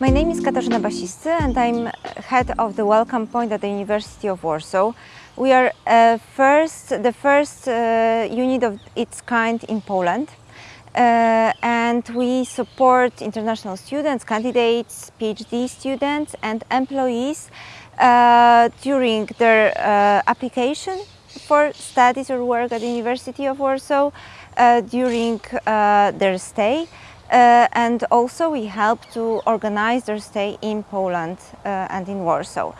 name is Katarzyna Basiscy and I'm head of the Welcome Point at the University of Warsaw. We are uh, first, the first uh, unit of its kind in Poland uh, and we support international students, candidates, PhD students and employees uh, during their uh, application for studies or work at the University of Warsaw, uh, during their stay uh, and also we help to organize their stay in Poland uh, and in Warsaw.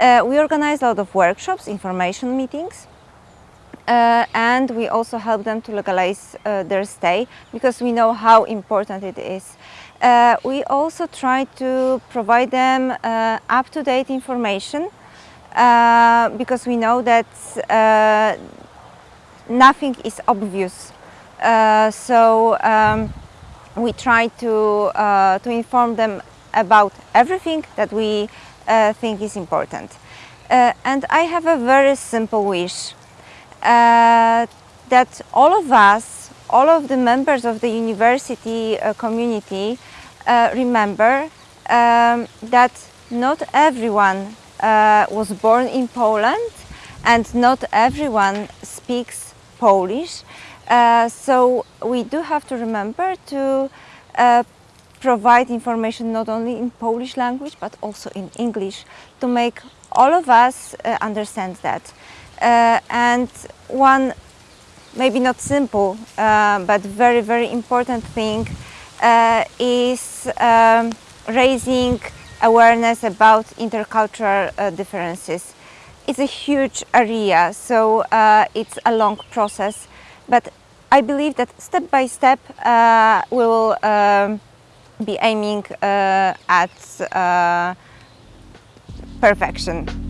Uh, we organize a lot of workshops, information meetings, uh, and we also help them to legalize uh, their stay because we know how important it is. Uh, we also try to provide them up-to-date information because we know that nothing is obvious. so um, we try to, uh, to inform them about everything that we uh, think is important. Uh, and I have a very simple wish uh, that all of us, all of the members of the university uh, community uh, remember um, that not everyone was born in Poland and not everyone speaks Polish uh, so we do have to remember to uh, provide information not only in Polish language but also in English to make all of us uh, understand that. Uh, and one maybe not simple uh, but very very important thing is um, raising awareness about intercultural differences. It's a huge area so it's a long process but I believe that step by step uh, we will um, be aiming uh, at uh, perfection.